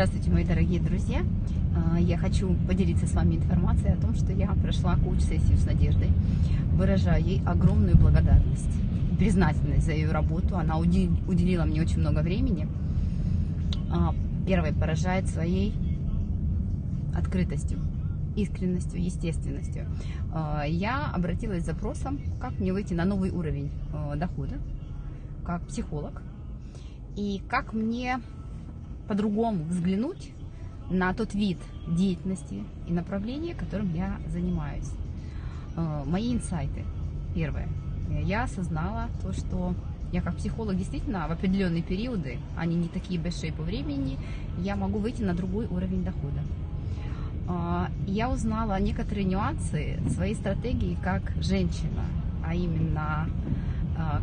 Здравствуйте, мои дорогие друзья! А, я хочу поделиться с вами информацией о том, что я прошла коуч-сессию с Надеждой. Выражаю ей огромную благодарность признательность за ее работу. Она уделила мне очень много времени. А, первое поражает своей открытостью, искренностью, естественностью. А, я обратилась с запросом, как мне выйти на новый уровень дохода, как психолог, и как мне по-другому взглянуть на тот вид деятельности и направления, которым я занимаюсь. Э, мои инсайты. Первое. Я осознала то, что я как психолог действительно в определенные периоды, они не такие большие по времени, я могу выйти на другой уровень дохода. Э, я узнала некоторые нюансы своей стратегии как женщина, а именно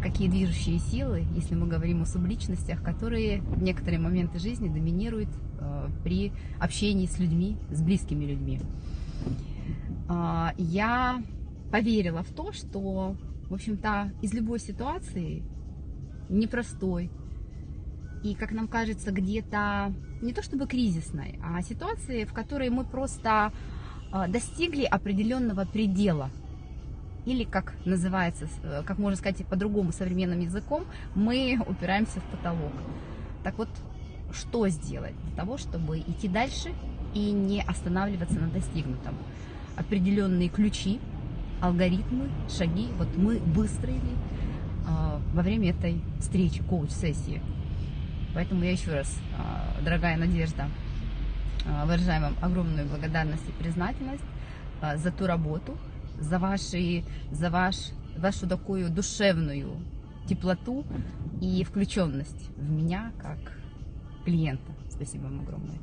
какие движущие силы, если мы говорим о субличностях, которые в некоторые моменты жизни доминируют а, при общении с людьми, с близкими людьми. А, я поверила в то, что, в общем-то, из любой ситуации непростой и, как нам кажется, где-то не то чтобы кризисной, а ситуации, в которой мы просто достигли определенного предела – или, как называется, э, как можно сказать по-другому современным языком, мы упираемся в потолок. Так вот, что сделать для того, чтобы идти дальше и не останавливаться на достигнутом? Определенные ключи, алгоритмы, шаги, вот мы выстроили э, во время этой встречи, коуч-сессии. Поэтому я еще раз, э, дорогая Надежда, э, выражаю вам огромную благодарность и признательность за ту работу, за, ваши, за ваш, вашу такую душевную теплоту и включенность в меня как клиента. Спасибо вам огромное.